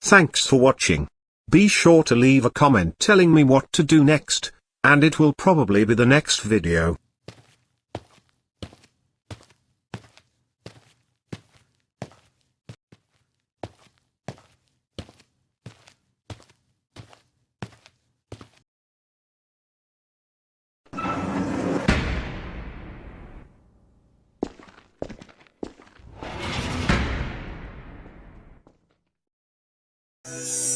Thanks for watching. Be sure to leave a comment telling me what to do next, and it will probably be the next video. You